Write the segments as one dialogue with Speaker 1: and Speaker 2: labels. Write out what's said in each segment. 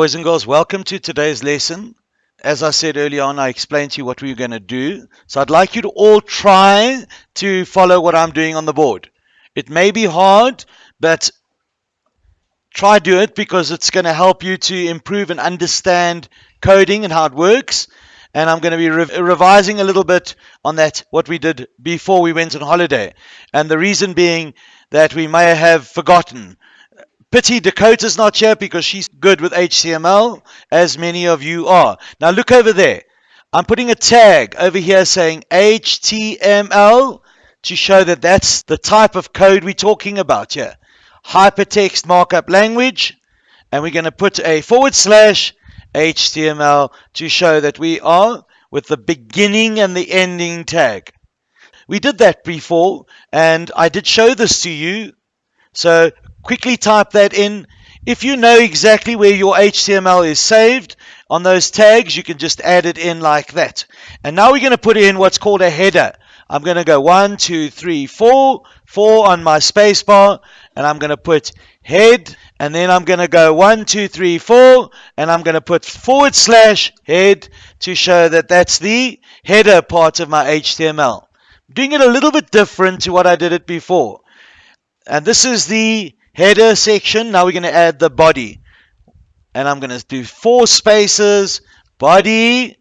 Speaker 1: Boys and girls, welcome to today's lesson. As I said earlier on, I explained to you what we were going to do. So I'd like you to all try to follow what I'm doing on the board. It may be hard, but try do it because it's going to help you to improve and understand coding and how it works. And I'm going to be re- revising a little bit on that, what we did before we went on holiday. And the reason being that we may have forgotten Pity Dakota's not here because she's good with HTML, as many of you are. Now look over there. I'm putting a tag over here saying HTML to show that that's the type of code we're talking about here. Hypertext markup language. And we're going to put a forward slash HTML to show that we are with the beginning and the ending tag. We did that before, and I did show this to you. So quickly type that in. If you know exactly where your HTML is saved on those tags, you can just add it in like that. And now we're going to put in what's called a header. I'm going to go one, two, three, four, four on my spacebar, and I'm going to put head, and then I'm going to go one, two, three, four, and I'm going to put forward slash head to show that that's the header part of my HTML. I'm doing it a little bit different to what I did it before. And this is the header section. Now we're going to add the body. And I'm going to do four spaces, body.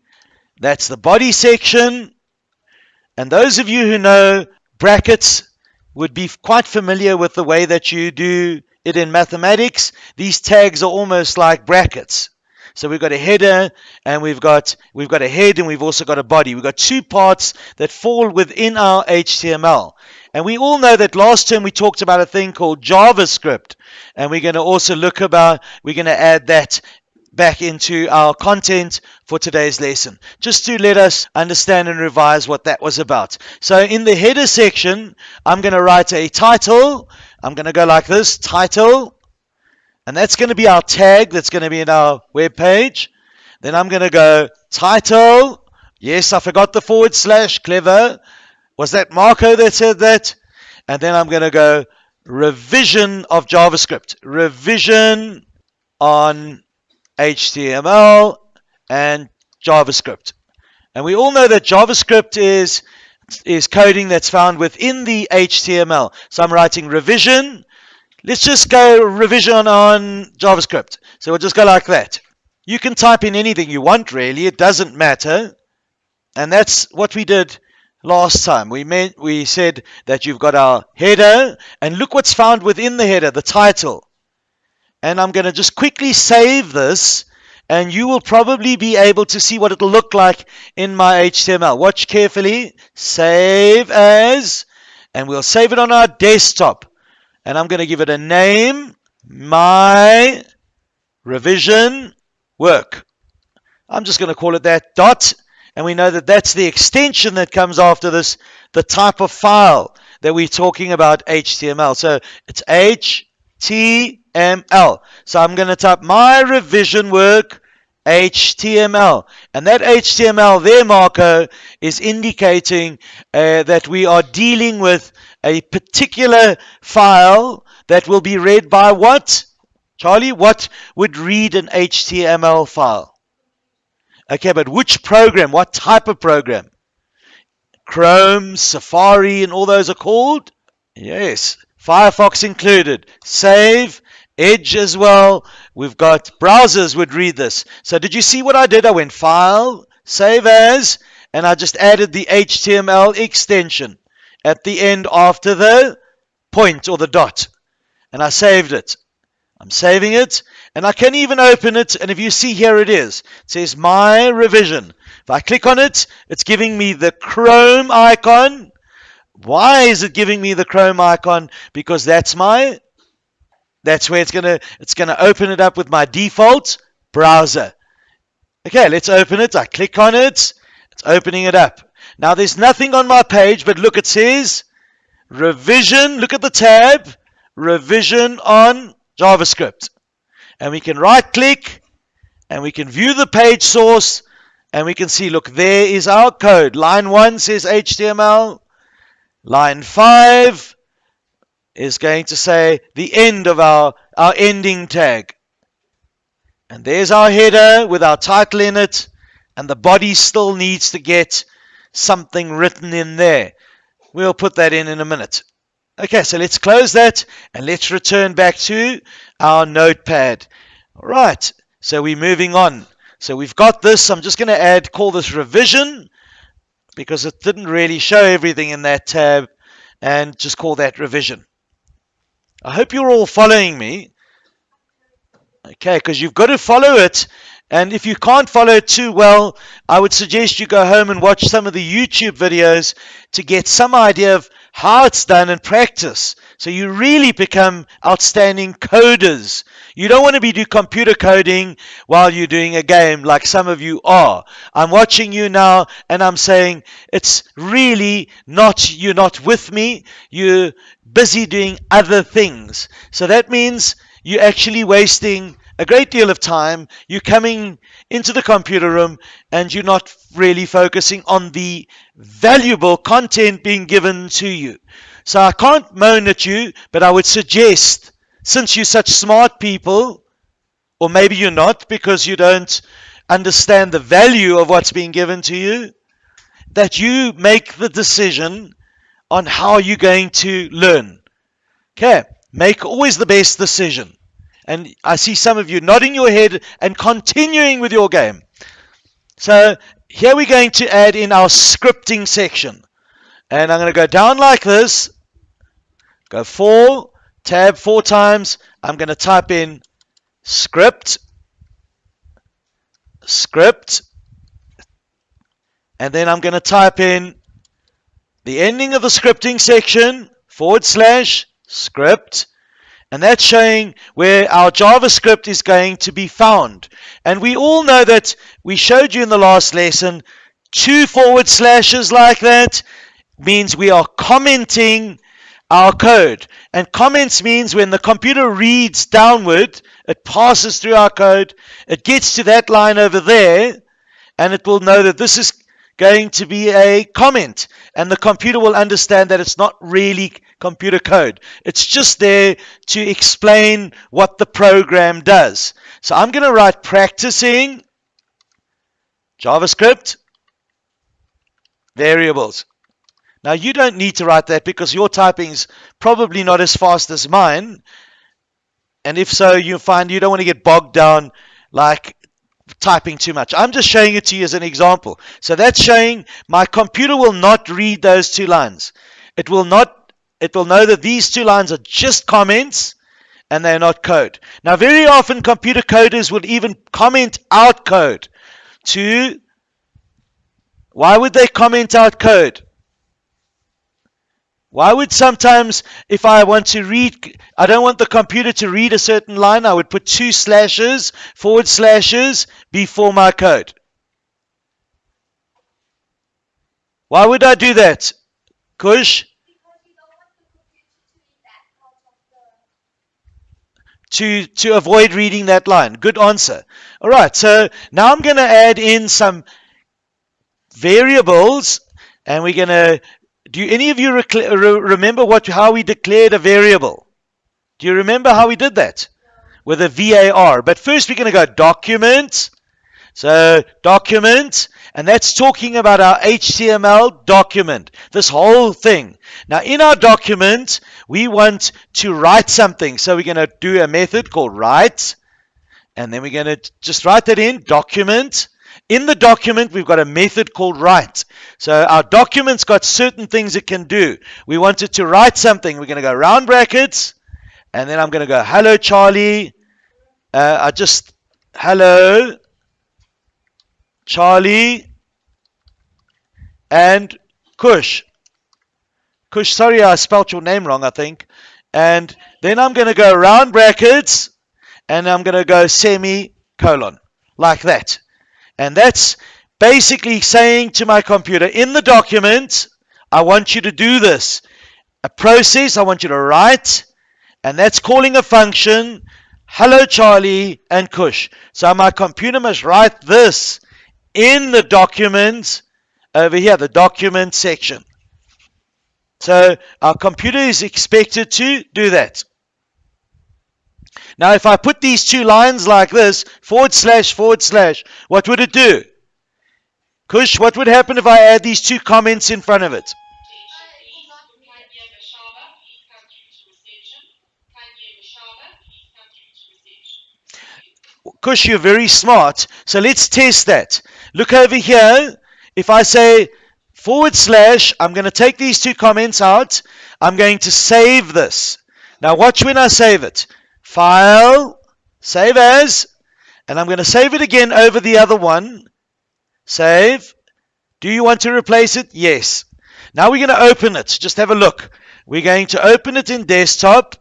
Speaker 1: That's the body section. And those of you who know brackets would be quite familiar with the way that you do it in mathematics. These tags are almost like brackets. So we've got a header and we've got we've got a head and we've also got a body. We've got two parts that fall within our HTML. And we all know that last term we talked about a thing called JavaScript. And we're going to also look about, we're going to add that back into our content for today's lesson, just to let us understand and revise what that was about. So in the header section, I'm going to write a title. I'm going to go like this, title. And that's going to be our tag that's going to be in our web page. Then I'm going to go title. Yes, I forgot the forward slash, clever. Was that Marco that said that? And then I'm going to go revision of JavaScript, revision on HTML and JavaScript. And we all know that JavaScript is is coding that's found within the HTML. So I'm writing revision. Let's just go revision on JavaScript. So we'll just go like that. You can type in anything you want, really. It doesn't matter. And that's what we did last time. We meant we said that you've got our header, and look what's found within the header, the title. And I'm going to just quickly save this, and you will probably be able to see what it'll look like in my HTML. Watch carefully. Save as, and we'll save it on our desktop. And I'm going to give it a name, my revision work. I'm just going to call it that dot and we know that that's the extension that comes after this, the type of file that we're talking about HTML. So it's HTML. So I'm going to type my revision work HTML. And that HTML there, Marco, is indicating uh, that we are dealing with a particular file that will be read by what? Charlie, what would read an HTML file? Okay, but which program? What type of program? Chrome, Safari, and all those are called? Yes. Firefox included. Save, Edge as well. We've got browsers would read this. So did you see what I did? I went File, Save As, and I just added the HTML extension at the end after the point or the dot. And I saved it. I'm saving it and I can even open it and if you see here it is. It says my revision. If I click on it it's giving me the Chrome icon. Why is it giving me the Chrome icon? Because that's my that's where it's gonna it's gonna open it up with my default browser. Okay let's open it. I click on it. It's opening it up. Now there's nothing on my page but look it says revision look at the tab revision on JavaScript. And we can right click and we can view the page source and we can see, look, there is our code. Line 1 says HTML. Line 5 is going to say the end of our, our ending tag. And there's our header with our title in it. And the body still needs to get something written in there. We'll put that in in a minute. Okay, so let's close that and let's return back to our notepad. All right, so we're moving on. So we've got this. I'm just going to add, call this revision because it didn't really show everything in that tab and just call that revision. I hope you're all following me. Okay, because you've got to follow it. And if you can't follow it too well, I would suggest you go home and watch some of the YouTube videos to get some idea of how it's done and practice. So you really become outstanding coders. You don't want to be doing computer coding while you're doing a game like some of you are. I'm watching you now and I'm saying it's really not, you're not with me. You're busy doing other things. So that means you're actually wasting a great deal of time. You're coming into the computer room and you're not really focusing on the valuable content being given to you. So I can't moan at you, but I would suggest, since you're such smart people, or maybe you're not because you don't understand the value of what's being given to you, that you make the decision on how you're going to learn. Okay, make always the best decision. And I see some of you nodding your head and continuing with your game. So here we're going to add in our scripting section. And I'm going to go down like this. Go four, tab four times. I'm going to type in script, script, and then I'm going to type in the ending of the scripting section, forward slash, script, and that's showing where our JavaScript is going to be found. And we all know that we showed you in the last lesson, two forward slashes like that means we are commenting our code. And comments means when the computer reads downward, it passes through our code, it gets to that line over there, and it will know that this is going to be a comment. And the computer will understand that it's not really computer code. It's just there to explain what the program does. So I'm going to write practicing JavaScript variables. Now you don't need to write that because your typing is probably not as fast as mine. And if so, you find you don't want to get bogged down like typing too much. I'm just showing it to you as an example. So that's showing my computer will not read those two lines. It will not it will know that these two lines are just comments and they're not code. Now, very often computer coders would even comment out code to, why would they comment out code? Why would sometimes, if I want to read, I don't want the computer to read a certain line, I would put two slashes, forward slashes before my code. Why would I do that? Kush? To, to avoid reading that line. Good answer. All right, so now I'm going to add in some variables, and we're going to. Do any of you remember what how we declared a variable? Do you remember how we did that? With a VAR. But first, we're going to go document. So, document, and that's talking about our HTML document, this whole thing. Now, in our document, we want to write something. So we're going to do a method called write, and then we're going to just write that in, document. In the document, we've got a method called write. So our document's got certain things it can do. We want it to write something. We're going to go round brackets, and then I'm going to go, hello, Charlie. Uh, I just, hello, Charlie, and Kush. Kush, sorry I spelt your name wrong, I think. And then I'm going to go round brackets, and I'm going to go semicolon, like that. And that's basically saying to my computer, in the document, I want you to do this. A process, I want you to write, and that's calling a function, hello Charlie and Kush. So my computer must write this in the document over here, the document section. So our computer is expected to do that. Now, if I put these two lines like this, forward slash, forward slash, what would it do? Kush, what would happen if I add these two comments in front of it? Kush, you're very smart. So let's test that. Look over here. If I say forward slash, I'm going to take these two comments out. I'm going to save this. Now watch when I save it. File, save as, and I'm going to save it again over the other one. Save. Do you want to replace it? Yes. Now we're going to open it. Just have a look. We're going to open it in desktop.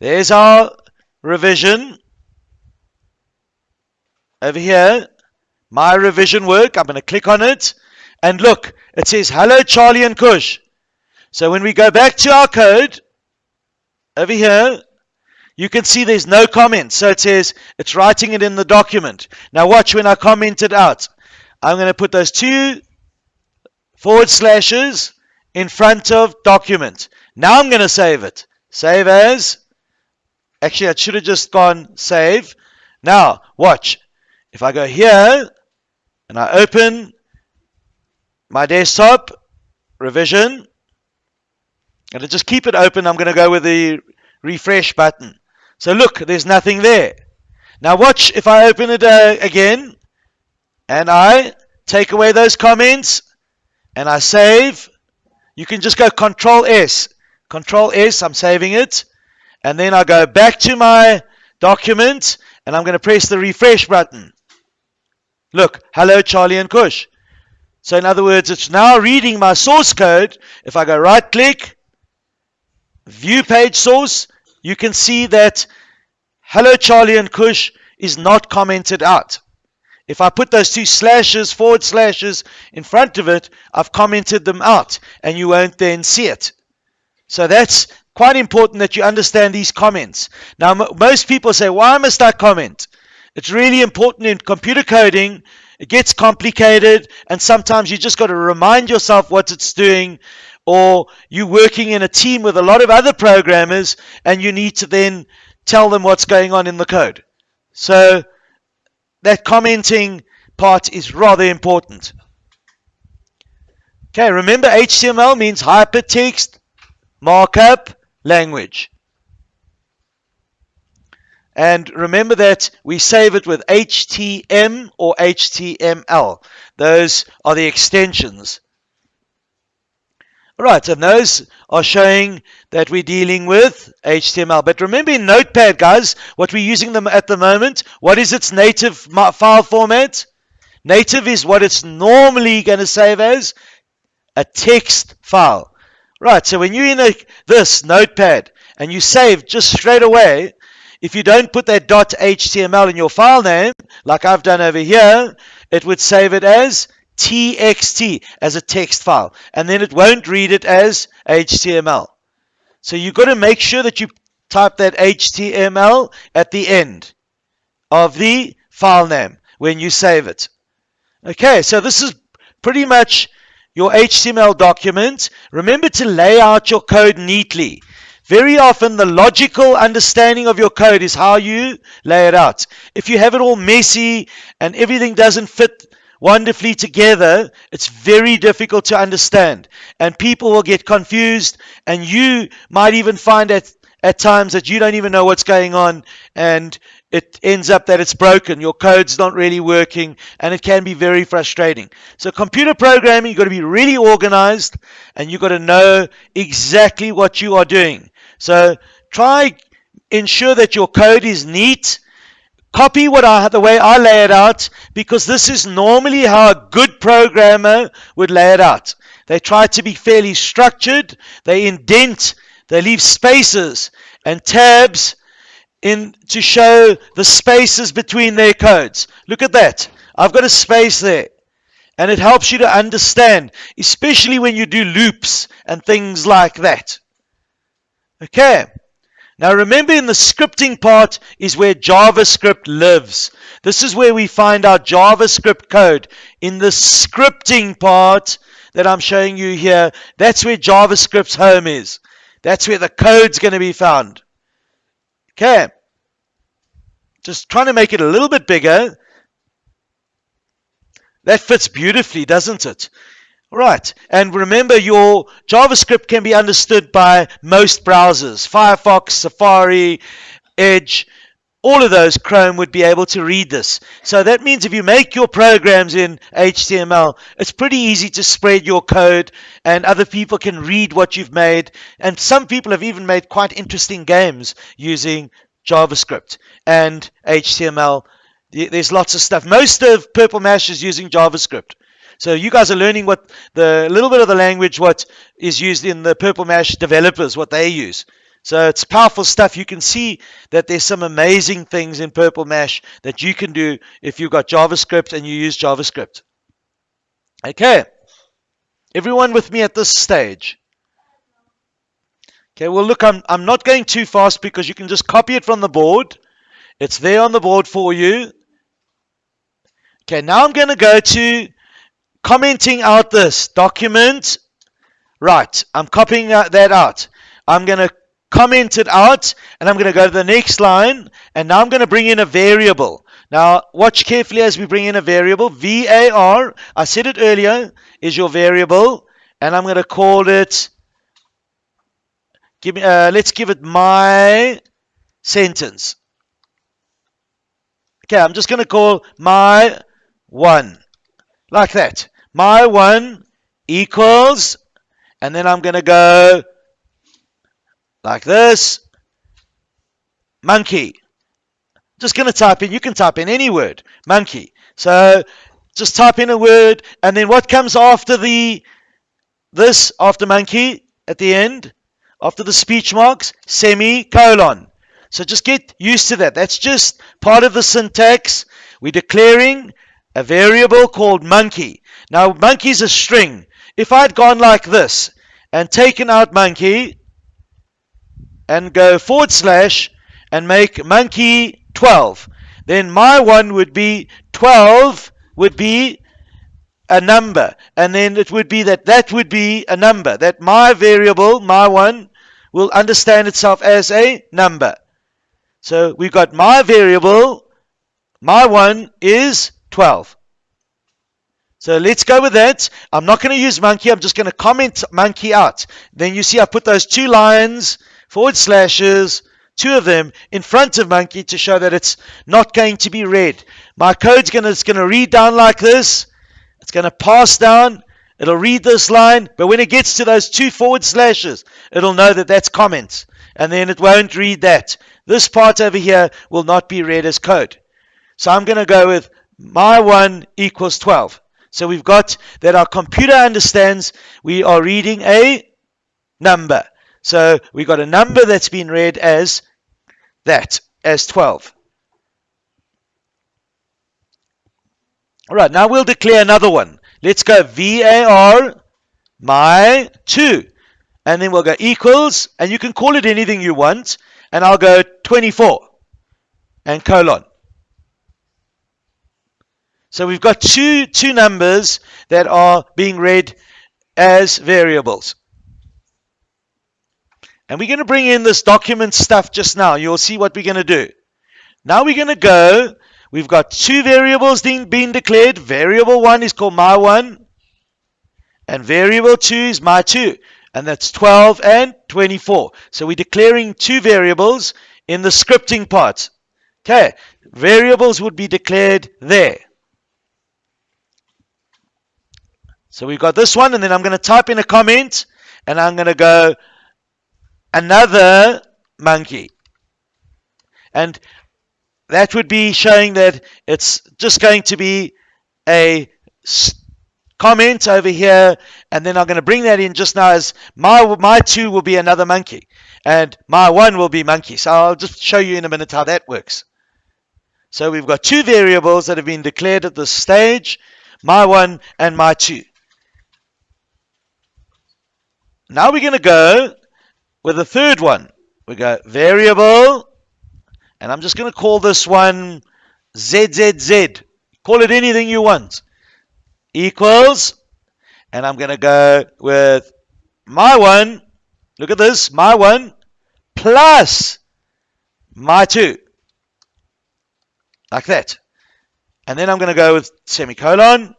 Speaker 1: There's our revision. Over here, my revision work. I'm going to click on it. And look, it says, hello, Charlie and Kush. So when we go back to our code, over here, you can see there's no comment. So it says it's writing it in the document. Now watch when I comment it out. I'm going to put those two forward slashes in front of document. Now I'm going to save it. Save as. Actually, I should have just gone save. Now, watch. If I go here and I open my desktop, revision, and to just keep it open, I'm going to go with the refresh button. So look, there's nothing there. Now watch if I open it uh, again and I take away those comments and I save. You can just go Control S. Control S, I'm saving it. And then I go back to my document and I'm going to press the refresh button. Look, hello Charlie and Kush. So in other words, it's now reading my source code. If I go right click, view page source, you can see that hello Charlie and Kush is not commented out. If I put those two slashes, forward slashes in front of it, I've commented them out and you won't then see it. So that's quite important that you understand these comments. Now, most people say, why must I comment? It's really important in computer coding. It gets complicated and sometimes you just got to remind yourself what it's doing or you're working in a team with a lot of other programmers and you need to then tell them what's going on in the code. So that commenting part is rather important. Okay, remember HTML means hypertext markup language. And remember that we save it with HTM or HTML. Those are the extensions. All right, and those are showing that we're dealing with HTML. But remember in Notepad, guys, what we're using them at the moment, what is its native file format? Native is what it's normally going to save as a text file. Right, so when you're in a, this Notepad and you save just straight away, if you don't put that .html in your file name, like I've done over here, it would save it as txt as a text file and then it won't read it as HTML. So you've got to make sure that you type that HTML at the end of the file name when you save it. Okay, so this is pretty much your HTML document. Remember to lay out your code neatly. Very often the logical understanding of your code is how you lay it out. If you have it all messy and everything doesn't fit wonderfully together, it's very difficult to understand. And people will get confused, and you might even find at, at times that you don't even know what's going on, and it ends up that it's broken. Your code's not really working, and it can be very frustrating. So, computer programming, you've got to be really organized, and you've got to know exactly what you are doing. So, try ensure that your code is neat copy what I the way I lay it out because this is normally how a good programmer would lay it out. They try to be fairly structured, they indent, they leave spaces and tabs in to show the spaces between their codes. Look at that. I've got a space there. And it helps you to understand, especially when you do loops and things like that. Okay. Now remember in the scripting part is where JavaScript lives. This is where we find our JavaScript code. In the scripting part that I'm showing you here, that's where JavaScript's home is. That's where the code's going to be found. Okay. Just trying to make it a little bit bigger. That fits beautifully, doesn't it? Right. And remember, your JavaScript can be understood by most browsers Firefox, Safari, Edge. All of those, Chrome would be able to read this. So that means if you make your programs in HTML, it's pretty easy to spread your code and other people can read what you've made. And some people have even made quite interesting games using JavaScript and HTML. There's lots of stuff. Most of Purple Mash is using JavaScript. So you guys are learning what the little bit of the language what is used in the Purple Mash developers, what they use. So it's powerful stuff. You can see that there's some amazing things in Purple Mash that you can do if you've got JavaScript and you use JavaScript. Okay. Everyone with me at this stage? Okay, well, look, I'm, I'm not going too fast because you can just copy it from the board. It's there on the board for you. Okay, now I'm going to go to commenting out this document. Right, I'm copying that out. I'm going to comment it out and I'm going to go to the next line and now I'm going to bring in a variable. Now watch carefully as we bring in a variable. VAR, I said it earlier, is your variable and I'm going to call it, give me, uh, let's give it my sentence. Okay, I'm just going to call my one like that. My 1 equals, and then I'm going to go like this, monkey. Just going to type in, you can type in any word, monkey. So just type in a word, and then what comes after the this, after monkey, at the end, after the speech marks, semicolon. So just get used to that. That's just part of the syntax. We're declaring a variable called monkey. Now, monkey's a string. If I'd gone like this and taken out monkey and go forward slash and make monkey 12, then my one would be 12 would be a number. And then it would be that that would be a number. That my variable, my one, will understand itself as a number. So we've got my variable, my one is 12. So let's go with that. I'm not going to use monkey. I'm just going to comment monkey out. Then you see I put those two lines, forward slashes, two of them in front of monkey to show that it's not going to be read. My code's going to, going to read down like this. It's going to pass down. It'll read this line. But when it gets to those two forward slashes, it'll know that that's comments. And then it won't read that. This part over here will not be read as code. So I'm going to go with my 1 equals 12. So we've got that our computer understands we are reading a number. So we've got a number that's been read as that, as 12. All right, now we'll declare another one. Let's go VAR my 2. And then we'll go equals, and you can call it anything you want. And I'll go 24 and colon. So we've got two, two numbers that are being read as variables. And we're going to bring in this document stuff just now. You'll see what we're going to do. Now we're going to go. We've got two variables being, being declared. Variable 1 is called my 1. And variable 2 is my 2. And that's 12 and 24. So we're declaring two variables in the scripting part. Okay. Variables would be declared there. So we've got this one, and then I'm going to type in a comment, and I'm going to go another monkey. And that would be showing that it's just going to be a comment over here, and then I'm going to bring that in just now as my, my two will be another monkey, and my one will be monkey. So I'll just show you in a minute how that works. So we've got two variables that have been declared at this stage, my one and my two. Now we're going to go with the third one. We go variable, and I'm just going to call this one ZZZ. Call it anything you want. Equals, and I'm going to go with my one. Look at this, my one plus my 2. Like that. And then I'm going to go with semicolon.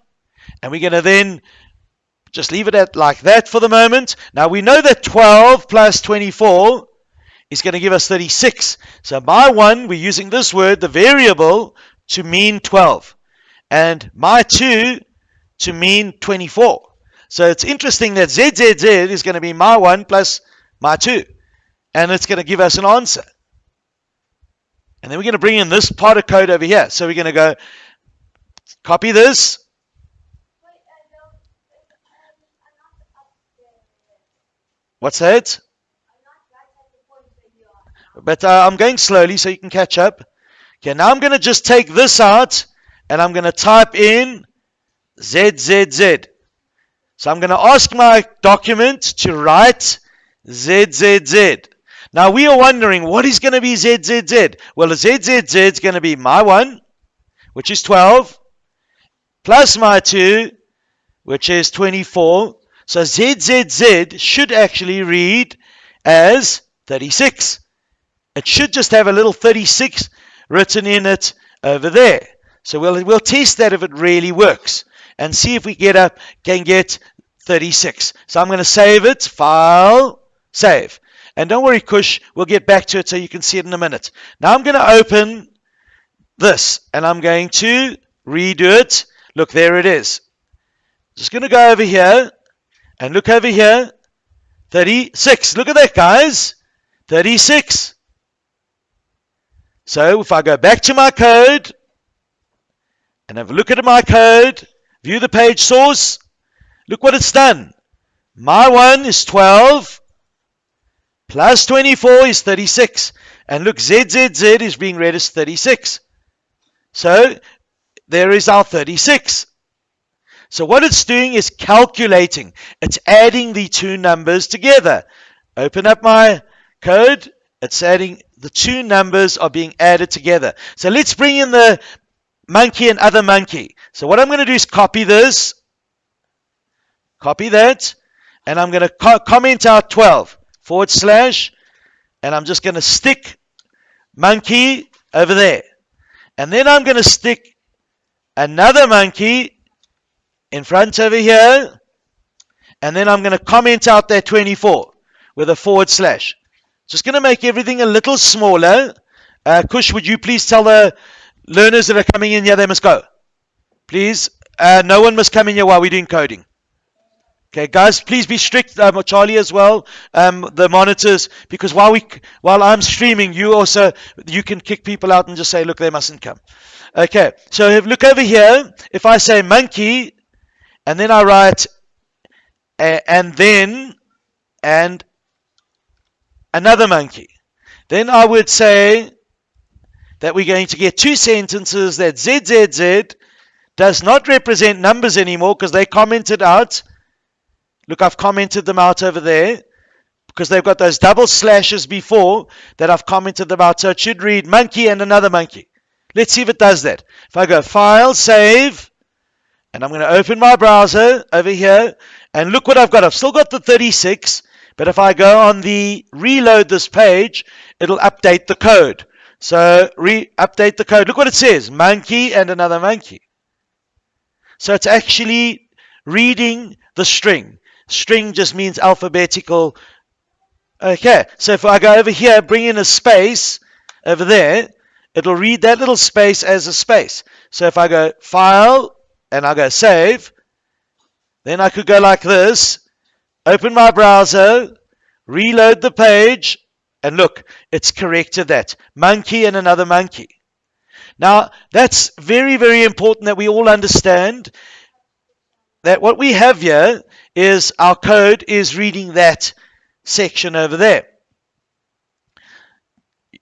Speaker 1: And we're going to then just leave it at like that for the moment. Now we know that 12 plus 24 is going to give us 36. So my 1, we're using this word, the variable, to mean 12. And my 2 to mean 24. So it's interesting that ZZZ is going to be my 1 plus my 2. And it's going to give us an answer. And then we're going to bring in this part of code over here. So we're going to go copy this. What's that? But uh, I'm going slowly so you can catch up. Okay, now I'm going to just take this out and I'm going to type in ZZZ. So I'm going to ask my document to write ZZZ. Now we are wondering what is going to be ZZZ? Well, the ZZZ is going to be my 1, which is 12, plus my 2, which is 24. So ZZZ should actually read as 36. It should just have a little 36 written in it over there. So we'll, we'll test that if it really works and see if we get up can get 36. So I'm going to save it, file, save. And don't worry, Kush, we'll get back to it so you can see it in a minute. Now I'm going to open this and I'm going to redo it. Look, there it is. Just going to go over here and look over here. 36. Look at that, guys. 36. So if I go back to my code and have a look at my code, view the page source, look what it's done. My one is 12 plus 24 is 36. And look, ZZZ is being read as 36. So there is our 36. So what it's doing is calculating. It's adding the two numbers together. Open up my code. It's adding the two numbers are being added together. So let's bring in the monkey and other monkey. So what I'm going to do is copy this, copy that, and I'm going to co comment out 12 forward slash, and I'm just going to stick monkey over there. And then I'm going to stick another monkey in front over here, and then I'm going to comment out that 24 with a forward slash. Just going to make everything a little smaller. Uh, Kush, would you please tell the learners that are coming in here they must go? Please. Uh, no one must come in here while we're doing coding. Okay, guys, please be strict. Um, Charlie as well, um, the monitors, because while we, while I'm streaming, you also you can kick people out and just say, look, they mustn't come. Okay, so if, look over here. If I say monkey, and then I write, and then, and another monkey. Then I would say that we're going to get two sentences that ZZZ does not represent numbers anymore because they commented out. Look, I've commented them out over there because they've got those double slashes before that I've commented them out. So it should read monkey and another monkey. Let's see if it does that. If I go File, Save, and I'm going to open my browser over here, and look what I've got. I've still got the 36, but if I go on the reload this page, it'll update the code. So re-update the code. Look what it says. Monkey and another monkey. So it's actually reading the string. String just means alphabetical. Okay, so if I go over here, bring in a space over there, it'll read that little space as a space. So if I go File and I go Save, then I could go like this open my browser, reload the page, and look, it's corrected that. Monkey and another monkey. Now, that's very, very important that we all understand that what we have here is our code is reading that section over there.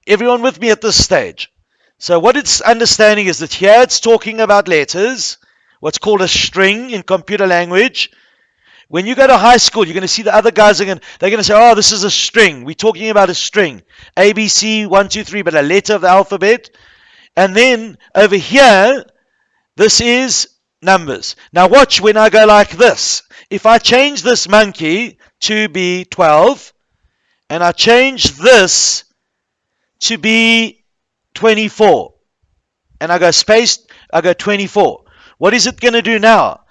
Speaker 1: Everyone with me at this stage? So what it's understanding is that here it's talking about letters, what's called a string in computer language, when you go to high school, you're going to see the other guys are going they're going to say, "Oh, this is a string. We're talking about a string, A, B, C, one, two, three, but a letter of the alphabet." And then over here, this is numbers. Now watch when I go like this. If I change this monkey to be 12, and I change this to be 24. And I go space, I go 24. What is it going to do now?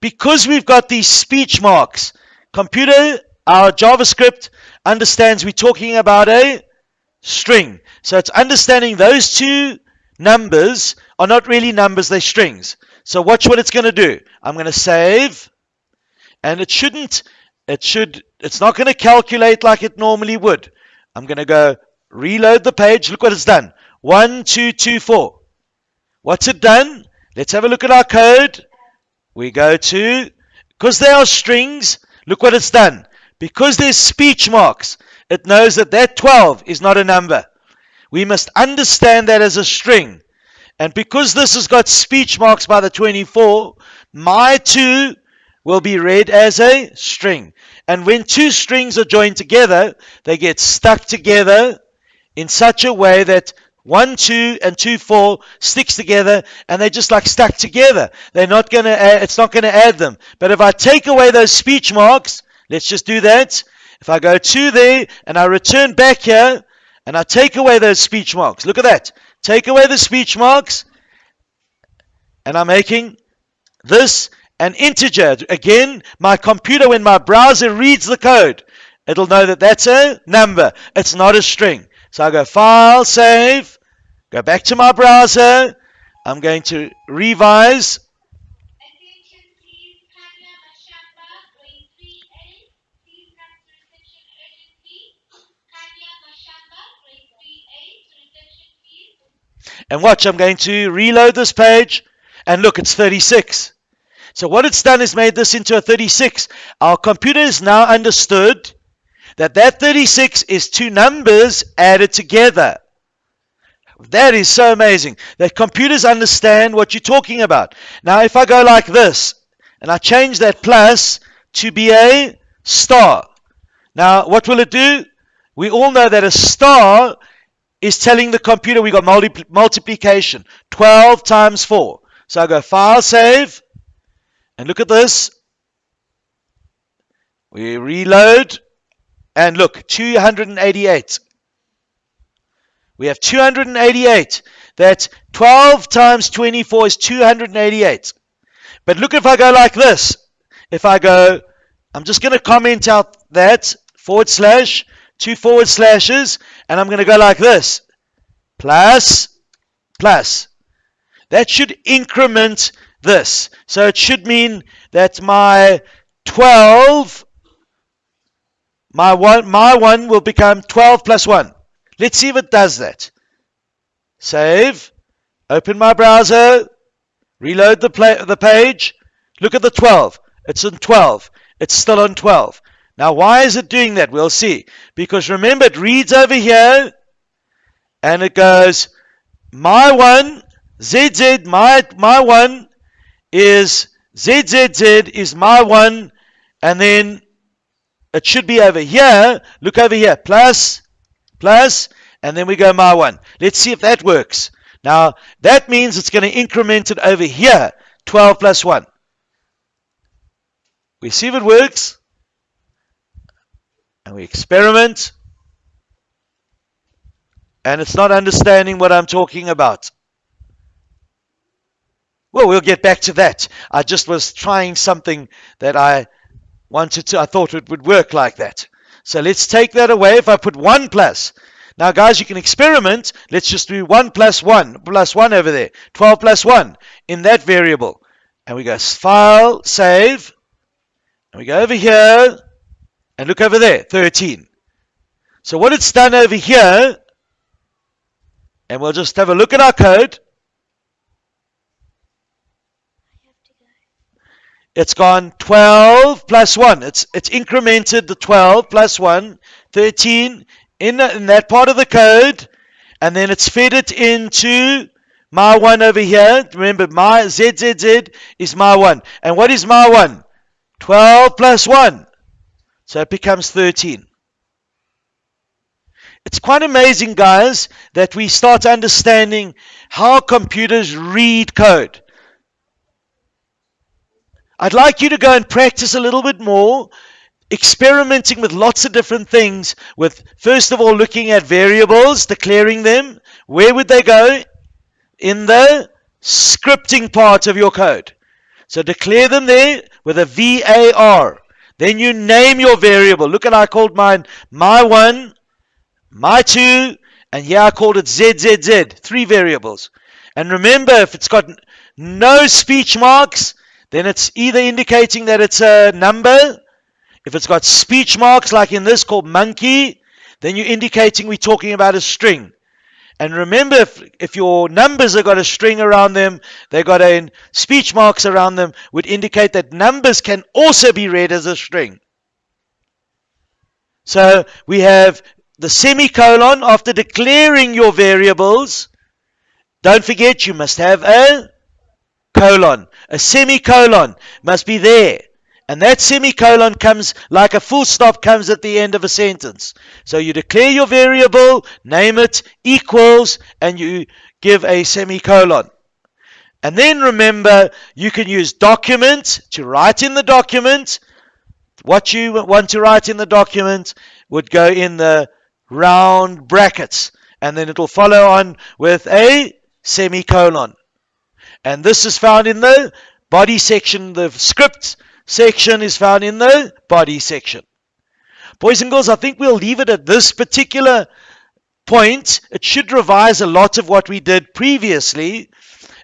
Speaker 1: Because we've got these speech marks, computer, our JavaScript understands we're talking about a string. So it's understanding those two numbers are not really numbers, they're strings. So watch what it's going to do. I'm going to save, and it shouldn't, it should, it's not going to calculate like it normally would. I'm going to go reload the page. Look what it's done. One, two, two, four. What's it done? Let's have a look at our code. We go to, because they are strings, look what it's done. Because there's speech marks, it knows that that 12 is not a number. We must understand that as a string. And because this has got speech marks by the 24, my 2 will be read as a string. And when two strings are joined together, they get stuck together in such a way that 1, 2 and 2, 4 sticks together and they're just like stuck together. They're not going to, it's not going to add them. But if I take away those speech marks, let's just do that. If I go to there and I return back here and I take away those speech marks, look at that. Take away the speech marks and I'm making this an integer. Again, my computer, when my browser reads the code, it'll know that that's a number. It's not a string. So I go File, Save, go back to my browser. I'm going to revise. And watch, I'm going to reload this page. And look, it's 36. So what it's done is made this into a 36. Our computer has now understood that that 36 is two numbers added together. That is so amazing that computers understand what you're talking about. Now, if I go like this and I change that plus to be a star, now what will it do? We all know that a star is telling the computer we got multi- multiplication 12 times 4. So I go file save and look at this. We reload and look, 288. We have 288. That 12 times 24 is 288. But look if I go like this. If I go, I'm just going to comment out that forward slash, two forward slashes, and I'm going to go like this. Plus, plus. That should increment this. So it should mean that my 12 my one, my one will become 12 plus 1. Let's see if it does that. Save. Open my browser. Reload the, play, the page. Look at the 12. It's on 12. It's still on 12. Now, why is it doing that? We'll see. Because remember, it reads over here and it goes, my one, ZZ, my, my one is ZZZ is my one, and then it should be over here. Look over here. Plus, plus, and then we go my one. Let's see if that works. Now, that means it's going to increment it over here. 12 plus 1. We see if it works. And we experiment. And it's not understanding what I'm talking about. Well, we'll get back to that. I just was trying something that I wanted to, I thought it would work like that. So let's take that away. If I put 1 plus, now guys, you can experiment. Let's just do 1 plus 1, plus 1 over there. 12 plus 1 in that variable. And we go File, Save. And we go over here. And look over there, 13. So what it's done over here, and we'll just have a look at our code. It's gone 12 plus 1. It's, it's incremented the 12 plus 1, 13 in, in that part of the code. And then it's fed it into my 1 over here. Remember, my ZZZ is my 1. And what is my 1? 12 plus 1. So it becomes 13. It's quite amazing, guys, that we start understanding how computers read code. I'd like you to go and practice a little bit more experimenting with lots of different things with first of all looking at variables declaring them. Where would they go? In the scripting part of your code. So declare them there with a var then you name your variable. Look at i called mine my one my two and yeah, i called it zzz three variables. And remember if it's got no speech marks then it's either indicating that it's a number if it's got speech marks like in this called monkey, then you're indicating we're talking about a string. And remember, if, if your numbers have got a string around them, they've got a speech marks around them, would indicate that numbers can also be read as a string. So we have the semicolon after declaring your variables. Don't forget, you must have a colon. A semicolon must be there. And that semicolon comes like a full stop comes at the end of a sentence. So you declare your variable, name it, equals, and you give a semicolon. And then remember, you can use document to write in the document. What you want to write in the document would go in the round brackets. And then it will follow on with a semicolon. And this is found in the body section, the script section is found in the body section. Boys and girls, I think we'll leave it at this particular point. It should revise a lot of what we did previously.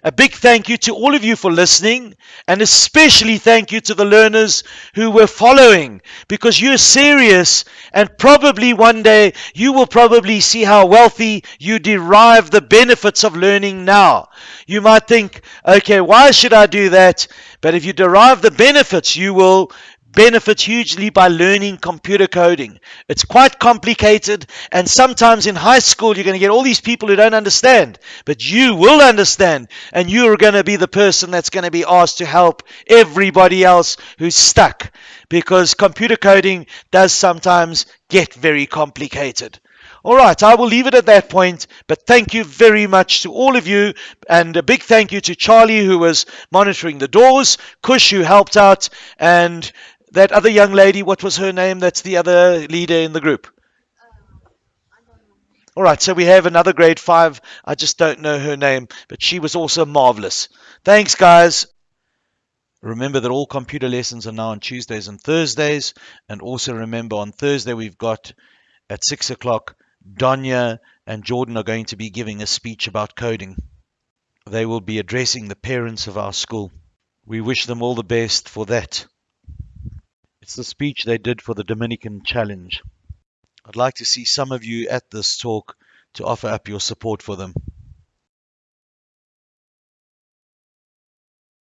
Speaker 1: A big thank you to all of you for listening, and especially thank you to the learners who were following because you're serious, and probably one day you will probably see how wealthy you derive the benefits of learning now. You might think, okay, why should I do that? But if you derive the benefits, you will benefit hugely by learning computer coding. It's quite complicated, and sometimes in high school, you're going to get all these people who don't understand, but you will understand, and you're going to be the person that's going to be asked to help everybody else who's stuck because computer coding does sometimes get very complicated. All right, I will leave it at that point, but thank you very much to all of you, and a big thank you to Charlie who was monitoring the doors, Kush who helped out, and that other young lady, what was her name? That's the other leader in the group. All right, so we have another grade five. I just don't know her name, but she was also marvelous. Thanks, guys. Remember that all computer lessons are now on Tuesdays and Thursdays. And also remember on Thursday, we've got at six o'clock, Donya and Jordan are going to be giving a speech about coding. They will be addressing the parents of our school. We wish them all the best for that. It's the speech they did for the Dominican Challenge. I'd like to see some of you at this talk to offer up your support for them.